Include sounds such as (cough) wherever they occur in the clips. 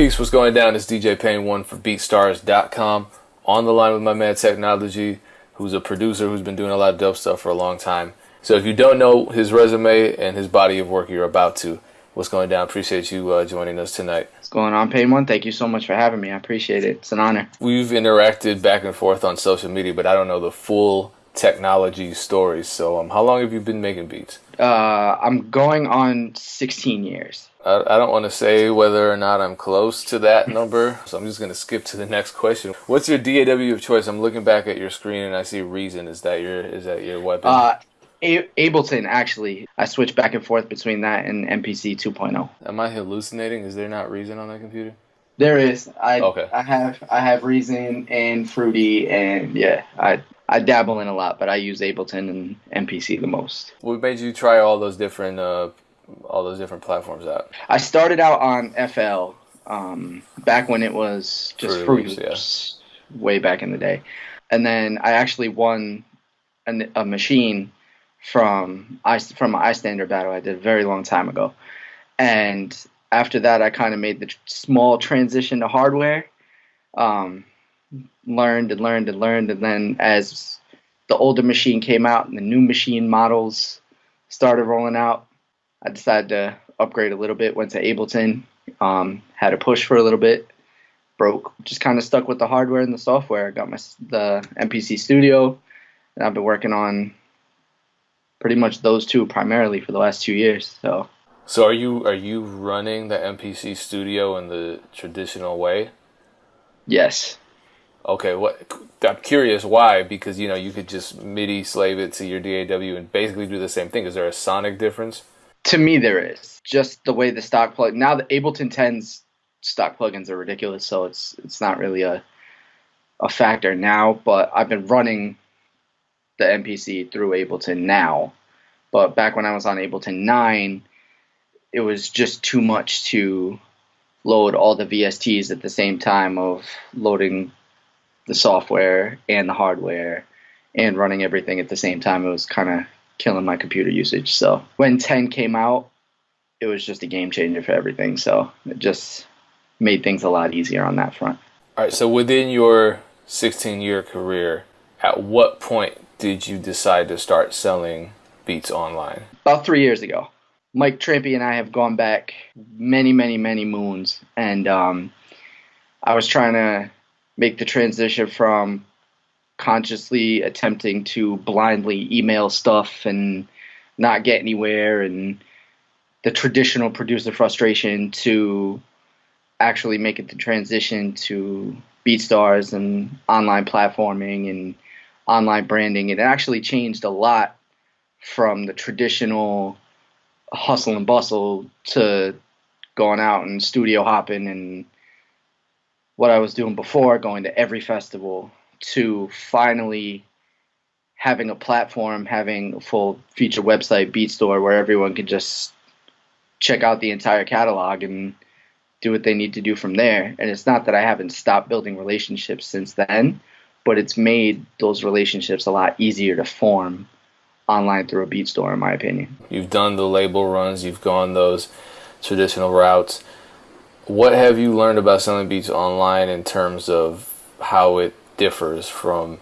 Peace, what's going down? It's DJ Pain one for BeatStars.com. On the line with my man Technology, who's a producer who's been doing a lot of dope stuff for a long time. So if you don't know his resume and his body of work, you're about to. What's going down? Appreciate you uh, joining us tonight. What's going on, Pain One? Thank you so much for having me. I appreciate it. It's an honor. We've interacted back and forth on social media, but I don't know the full technology stories. So, um, how long have you been making beats? Uh, I'm going on 16 years. I, I don't want to say whether or not I'm close to that (laughs) number, so I'm just going to skip to the next question. What's your DAW of choice? I'm looking back at your screen and I see Reason. Is that your is that your weapon? Uh, a- Ableton, actually. I switch back and forth between that and MPC 2.0. Am I hallucinating? Is there not Reason on that computer? There is. I Okay. I have I have Reason and Fruity and yeah, I I dabble in a lot, but I use Ableton and MPC the most. What made you try all those different uh, all those different platforms out? I started out on FL um, back when it was just Fruity Loops, Loops, way back in the day, and then I actually won an, a machine from I from an iStandard battle I did a very long time ago, and after that I kind of made the small transition to hardware, um, learned and learned and learned, and then as the older machine came out and the new machine models started rolling out, I decided to upgrade a little bit. Went to Ableton, um, had a push for a little bit, broke. Just kind of stuck with the hardware and the software. I got my the MPC Studio, and I've been working on pretty much those two primarily for the last two years. So So are you are you running the MPC studio in the traditional way? yes, Okay, what I'm curious why because you know you could just MIDI slave it to your DAW and basically do the same thing. Is there a sonic difference? to me there is just the way the stock plug now the Ableton 10's stock plugins are ridiculous, so it's it's not really a a factor now. But I've been running the MPC through Ableton now. But back when I was on Ableton 9, it was just too much to load all the VSTs at the same time of loading the software and the hardware and running everything at the same time. It was kind of killing my computer usage. So when 10 came out, it was just a game changer for everything. So it just made things a lot easier on that front. All right, so within your 16 year career, at what point did you decide to start selling beats online? about three years ago. Mike Trampe and I have gone back many, many, many moons, and um, I was trying to make the transition from consciously attempting to blindly email stuff and not get anywhere, and the traditional producer frustration to actually making the transition to BeatStars and online platforming and online branding. It actually changed a lot from the traditional hustle and bustle to going out and studio hopping and what I was doing before, going to every festival, to finally having a platform, having a full feature website, Beat Store, where everyone can just check out the entire catalog and do what they need to do from there. And it's not that I haven't stopped building relationships since then, but it's made those relationships a lot easier to form online through a beat store, in my opinion. You've done the label runs, you've gone those traditional routes. What have you learned about selling beats online in terms of how it differs from,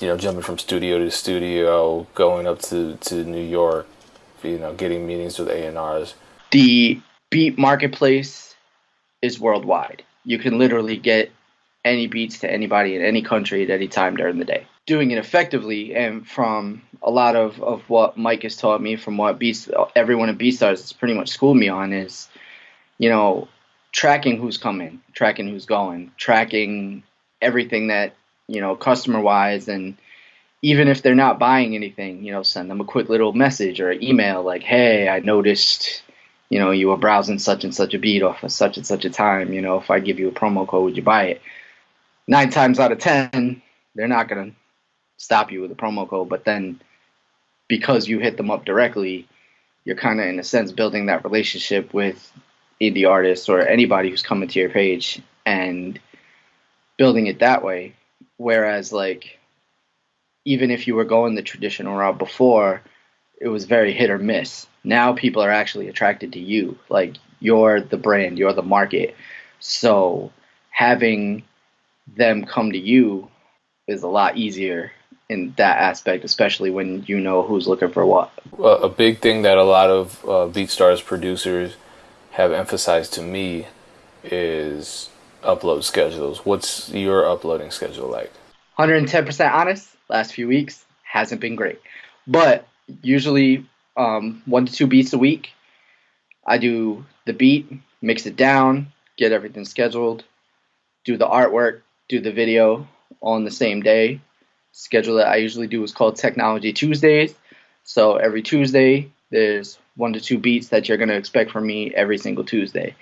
you know, jumping from studio to studio, going up to, to New York, you know, getting meetings with A&Rs? The beat marketplace is worldwide. You can literally get any beats to anybody in any country at any time during the day. Doing it effectively, and from a lot of, of what Mike has taught me, from what beats everyone at BeatStars has pretty much schooled me on, is you know tracking who's coming, tracking who's going, tracking everything that you know customer wise, and even if they're not buying anything, you know, send them a quick little message or an email like, "Hey, I noticed." you know, you were browsing such and such a beat off of such and such a time, you know, if I give you a promo code, would you buy it? Nine times out of ten, they're not gonna stop you with a promo code, but then because you hit them up directly, you're kind of in a sense building that relationship with indie artists or anybody who's coming to your page and building it that way. Whereas like even if you were going the traditional route before, it was very hit or miss. Now people are actually attracted to you. Like You're the brand, you're the market. So having them come to you is a lot easier in that aspect, especially when you know who's looking for what. A big thing that a lot of uh, BeatStars producers have emphasized to me is upload schedules. What's your uploading schedule like? 110% honest, last few weeks hasn't been great. But usually um, one to two beats a week. I do the beat, mix it down, get everything scheduled, do the artwork, do the video on the same day. Schedule that I usually do is called Technology Tuesdays. So every Tuesday, there's one to two beats that you're going to expect from me every single Tuesday.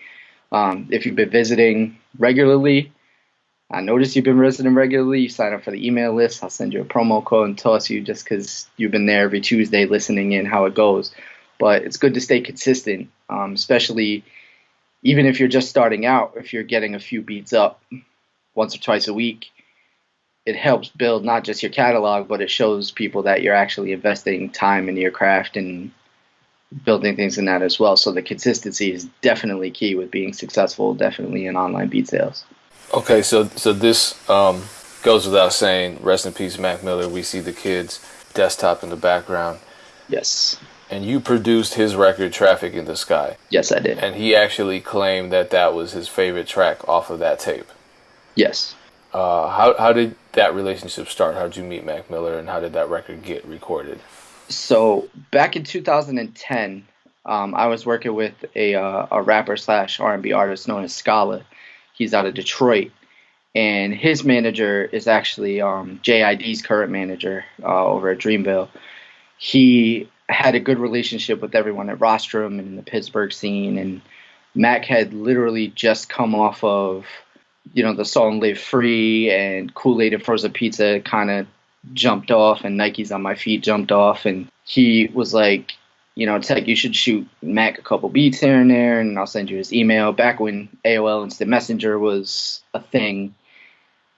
Um, if you've been visiting regularly, I notice you've been visiting regularly. You sign up for the email list. I'll send you a promo code and toss you just because you've been there every Tuesday listening in how it goes. But it's good to stay consistent, um, especially even if you're just starting out. If you're getting a few beats up once or twice a week, it helps build not just your catalog, but it shows people that you're actually investing time in your craft and building things in that as well. So the consistency is definitely key with being successful, definitely in online beat sales. Okay, so so this um, goes without saying. Rest in peace, Mac Miller. We see the kids' desktop in the background. Yes. And you produced his record, "Traffic in the Sky." Yes, I did. And he actually claimed that that was his favorite track off of that tape. Yes. Uh, how how did that relationship start? How did you meet Mac Miller, and how did that record get recorded? So back in 2010, um, I was working with a uh, a rapper slash R&B artist known as Scala. He's out of Detroit, and his manager is actually um, JID's current manager uh, over at Dreamville. He had a good relationship with everyone at Rostrum and in the Pittsburgh scene, and Mac had literally just come off of, you know, the song "Live Free" and Kool Aid and Frozen Pizza kind of jumped off, and Nikes on My Feet jumped off, and he was like, you know, Tech, you should shoot Mac a couple beats here and there, and I'll send you his email. Back when AOL Instant Messenger was a thing,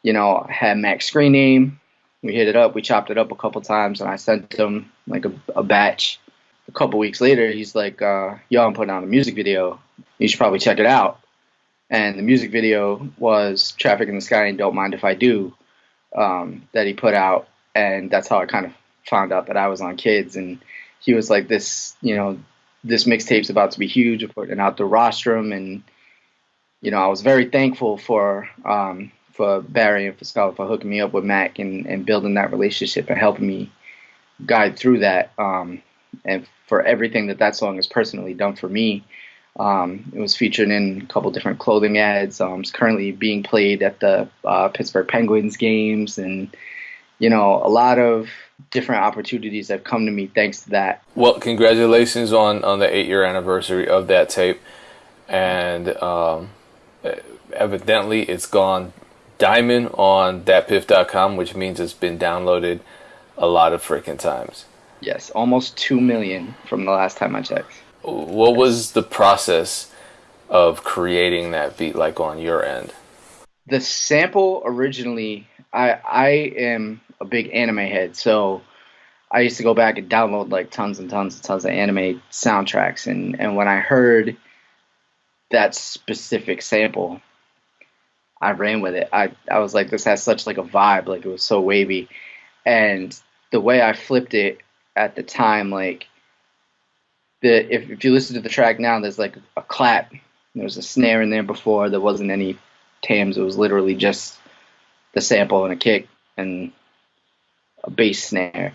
you know, I had Mac's screen name. We hit it up, we chopped it up a couple times, and I sent him like a, a batch. A couple weeks later, he's like, uh, "Yo, I'm putting out a music video. You should probably check it out." And the music video was "Traffic in the Sky" and "Don't Mind If I Do" um, that he put out, and that's how I kind of found out that I was on Kids and he was like, this, you know, this mixtape's about to be huge. We're putting out the rostrum, and you know, I was very thankful for um, for Barry and for Scala for hooking me up with Mac and, and building that relationship and helping me guide through that. Um, and for everything that that song has personally done for me. Um, it was featured in a couple different clothing ads. Um, it's currently being played at the uh, Pittsburgh Penguins games, and you know, a lot of different opportunities have come to me thanks to that. Well, congratulations on on the eight year anniversary of that tape, and um, evidently it's gone diamond on datpiff.com, which means it's been downloaded a lot of freaking times. Yes, almost two million from the last time I checked. What was the process of creating that beat like on your end? The sample originally, I I am a big anime head, so I used to go back and download like tons and tons and tons of anime soundtracks, and and when I heard that specific sample, I ran with it. I I was like, this has such like a vibe, like it was so wavy, and the way I flipped it at the time, like the if if you listen to the track now, there's like a clap. There was a snare in there before. There wasn't any tams. It was literally just the sample and a kick, and a bass snare.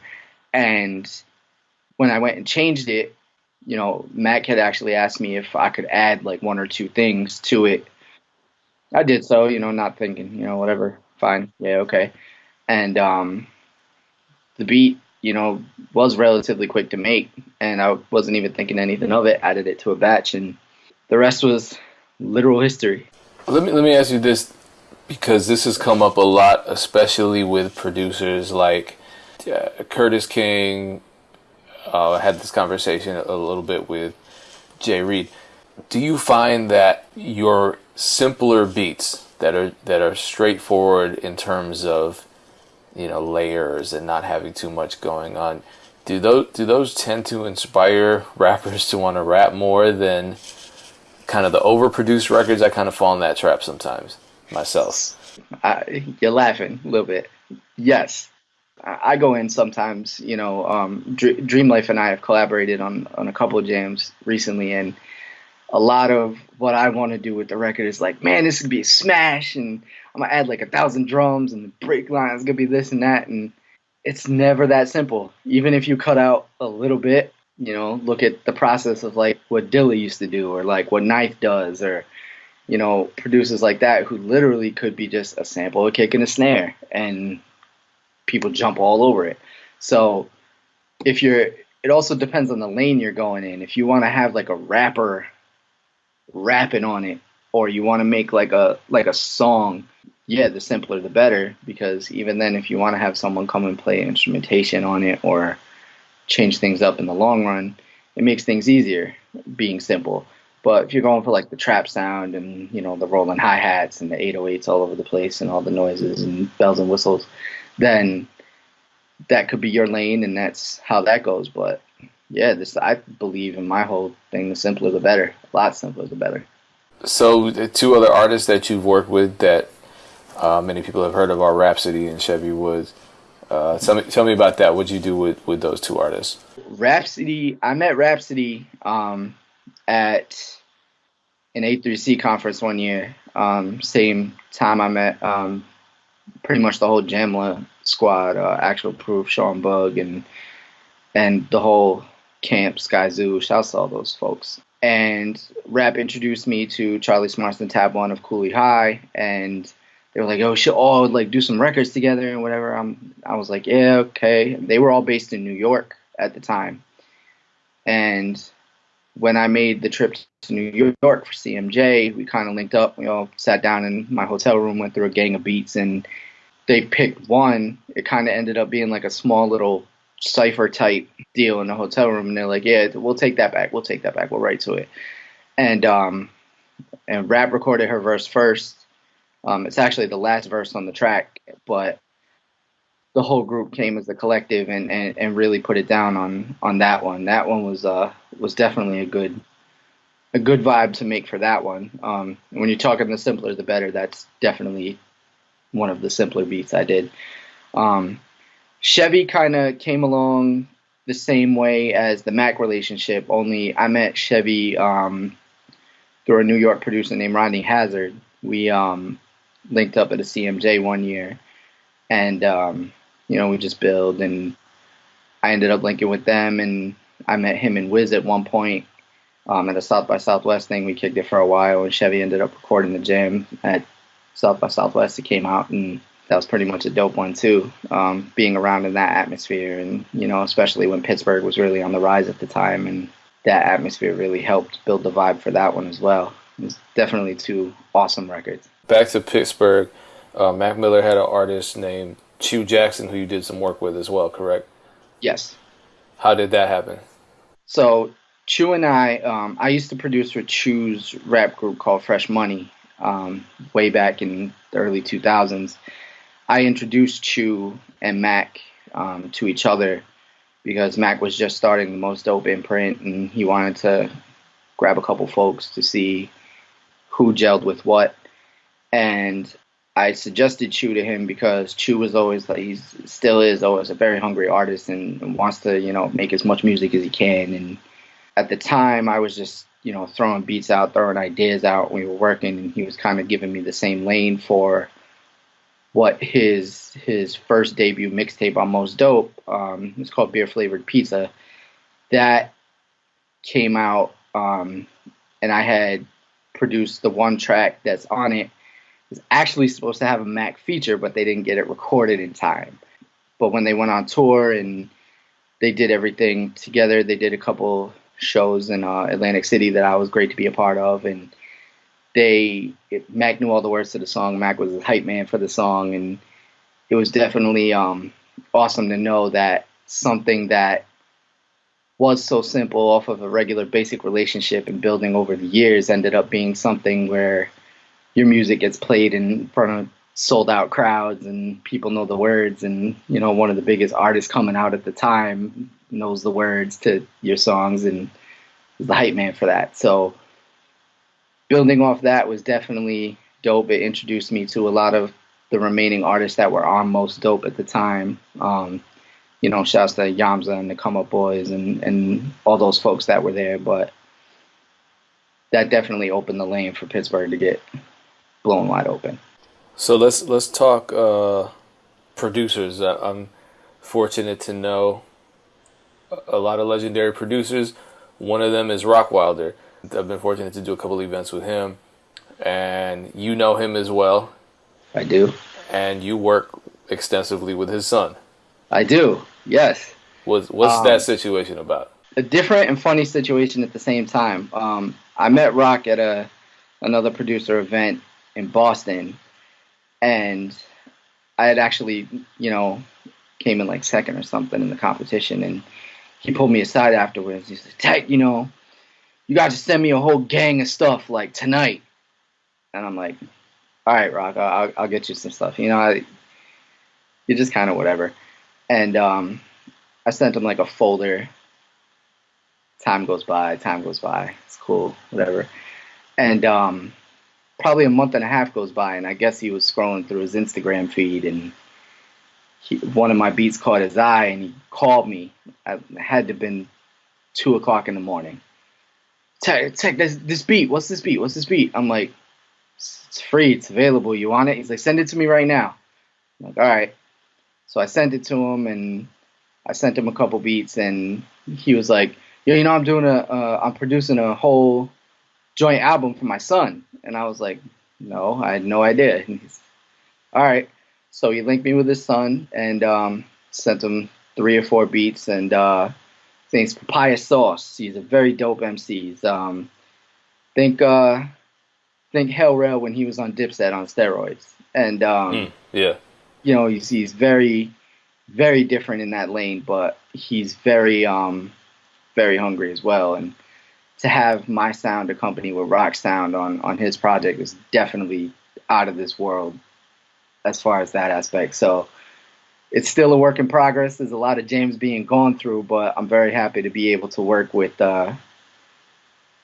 And when I went and changed it, you know, Mac had actually asked me if I could add like one or two things to it. I did so, you know, not thinking, you know, whatever, fine, yeah, okay. And um, the beat, you know, was relatively quick to make, and I wasn't even thinking anything of it. Added it to a batch, and the rest was literal history. Let me let me ask you this, because this has come up a lot, especially with producers like uh, Curtis King. Uh, had this conversation a little bit with Jay Reed. Do you find that your simpler beats that are that are straightforward in terms of you know layers and not having too much going on do those do those tend to inspire (laughs) rappers to want to rap more than kind of the overproduced records, I kind of fall in that trap sometimes myself. You're laughing a little bit. Yes, I go in sometimes. You know, um, Dream Life and I have collaborated on on a couple of jams recently, and a lot of what I want to do with the record is like, man, this could be a smash, and I'm gonna add like a thousand drums, and the break line is gonna be this and that, and it's never that simple. Even if you cut out a little bit, you know, look at the process of like what Dilla used to do, or like what Knife does, or you know, producers like that who literally could be just a sample, a kick, and a snare, and people jump all over it. So if you're, it also depends on the lane you're going in. If you want to have like a rapper rapping on it, or you want to make like a like a song, yeah, the simpler the better. Because even then, if you want to have someone come and play instrumentation on it or change things up in the long run, it makes things easier being simple. But if you're going for like the trap sound and you know the rolling hi hats and the 808s all over the place and all the noises and bells and whistles, then that could be your lane and that's how that goes. But yeah, this I believe in my whole thing. The simpler the better. A lot simpler the better. So the two other artists that you've worked with that uh, many people have heard of are Rapsody and Chevy Woods. Uh, tell me, tell me about that. What'd you do with, with those two artists? Rapsody, I met Rapsody um, at an A3C conference one year. Um, same time I met um, pretty much the whole Jamla squad, uh, Actual Proof, Sean Boog, and and the whole camp, Skyzoo. Shouts to all those folks. And Rap introduced me to Charlie Smarts and Tab One of Kooley High, and they were like, "Oh, should all like do some records together and whatever." I'm, I was like, "Yeah, okay." They were all based in New York at the time, and when I made the trip to New York for CMJ, we kind of linked up. We all sat down in my hotel room, went through a gang of beats, and they picked one. It kind of ended up being like a small little cipher type deal in the hotel room, and they're like, "Yeah, we'll take that back. We'll take that back. We'll write to it." And um, and Rap recorded her verse first. Um, it's actually the last verse on the track, but the whole group came as a collective and, and, and really put it down on on that one. That one was uh was definitely a good a good vibe to make for that one. Um, when you're talking the simpler the better, that's definitely one of the simpler beats I did. Um, Chevy kind of came along the same way as the Mac relationship, only I met Chevy um, through a New York producer named Rodney Hazard. We um, linked up at a CMJ one year, and um, you know we just build, and I ended up linking with them, and I met him and Wiz at one point um, at a South by Southwest thing. We kicked it for a while, and Chevy ended up recording the jam at South by Southwest. It came out, and that was pretty much a dope one too. Um, being around in that atmosphere, and you know, especially when Pittsburgh was really on the rise at the time, and that atmosphere really helped build the vibe for that one as well. It was definitely two awesome records. Back to Pittsburgh, uh, Mac Miller had an artist named Choo Jackson who you did some work with as well, correct? Yes. How did that happen? So Choo and I, um, I used to produce for Choo's rap group called Fresh Money um, way back in the early 2000s. I introduced Choo and Mac um, to each other because Mac was just starting the Most Dope imprint and he wanted to grab a couple folks to see who gelled with what. And I suggested Choo to him because Choo was always like he's still is always a very hungry artist and wants to you know make as much music as he can and at the time, I was just you know throwing beats out, throwing ideas out. We were working, and he was kind of giving me the same lane for what his his first debut mixtape on Most Dope. Um, it's called Beer Flavored Pizza. That came out, um, and I had produced the one track that's on it. Was actually supposed to have a Mac feature, but they didn't get it recorded in time. But when they went on tour and they did everything together, they did a couple shows in uh, Atlantic City that I was great to be a part of, and they it, Mac knew all the words to the song. Mac was the hype man for the song, and it was definitely um, awesome to know that something that was so simple off of a regular basic relationship and building over the years ended up being something where your music gets played in front of sold out crowds and people know the words and you know one of the biggest artists coming out at the time knows the words to your songs and is the hype man for that. So building off that was definitely dope. It introduced me to a lot of the remaining artists that were on Most Dope at the time. Um, you know, shouts to Yamza and the Come Up Boys and, and all those folks that were there. But that definitely opened the lane for Pittsburgh to get blown wide open. So let's let's talk uh, producers. Uh, I'm fortunate to know a lot of legendary producers. One of them is Rockwilder. I've been fortunate to do a couple events with him, and you know him as well. I do. And you work extensively with his son. I do. Yes. What's what's um, that situation about? A different and funny situation at the same time. Um, I met Rock at a another producer event in Boston, and I had actually, you know, came in like second or something in the competition, and he pulled me aside afterwards. He said, "Tech, you know, you got to send me a whole gang of stuff like tonight," and I'm like, "All right, Rock, I'll, I'll get you some stuff." You know, I, you're just kind of whatever and um, I sent him like a folder. Time goes by, time goes by. It's cool, whatever. And um, probably a month and a half goes by, and I guess he was scrolling through his Instagram feed, and he, one of my beats caught his eye, and he called me. I had to have been two o'clock in the morning. Tech, check this, this beat. What's this beat? What's this beat? I'm like, it's free. It's available. You want it? He's like, send it to me right now. I'm like, all right. So I sent it to him, and I sent him a couple beats, and he was like, "Yo, you know, I'm doing a, uh, I'm producing a whole joint album for my son." And I was like, "No, I had no idea." And he's, "All right." So he linked me with his son, and um, sent him three or four beats, and uh, his name's Papaya Sauce. He's a very dope MC. He's, um, think uh, think Hell Rell when he was on Dipset on steroids, and um, mm, yeah you know, he's, he's very, very different in that lane, but he's very, um, very hungry as well. And to have my sound accompany with rock sound on, on his project is definitely out of this world as far as that aspect. So it's still a work in progress. There's a lot of James being gone through, but I'm very happy to be able to work with, uh,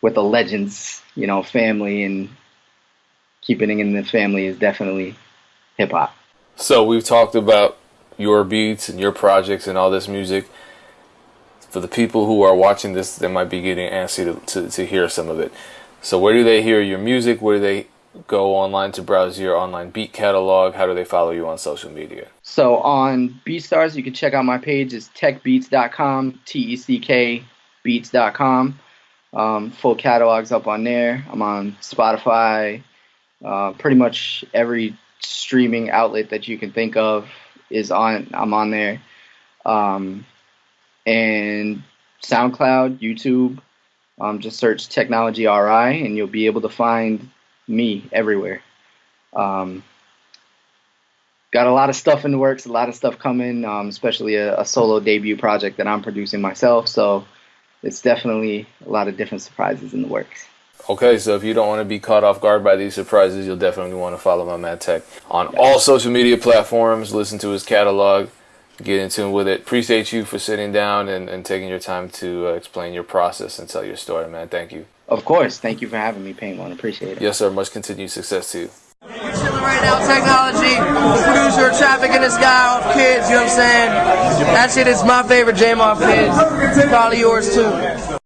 with the legends, you know, family and keeping it in the family is definitely hip hop. So we've talked about your beats and your projects and all this music. For the people who are watching this, they might be getting antsy to, to, to hear some of it. So where do they hear your music? Where do they go online to browse your online beat catalog? How do they follow you on social media? So on BeatStars, you can check out my page. It's teckbeats.com, T-E-C-K beats.com. Um, full catalog's up on there. I'm on Spotify, uh, pretty much every streaming outlet that you can think of is on. I'm on there, um, and SoundCloud, YouTube. Um, just search Technology RI, and you'll be able to find me everywhere. Um, got a lot of stuff in the works, a lot of stuff coming, um, especially a, a, solo debut project that I'm producing myself. So it's definitely a lot of different surprises in the works. Okay, so if you don't want to be caught off guard by these surprises, you'll definitely want to follow my man Tech on all social media platforms. Listen to his catalog, get in tune with it. Appreciate you for sitting down and, and taking your time to uh, explain your process and tell your story, man. Thank you. Of course. Thank you for having me, Pain One. Appreciate it. Yes, sir. Much continued success to you. We're chilling right now, technology, producer, trafficking this guy off kids, you know what I'm saying? That shit is my favorite jam off kids. Probably yours too.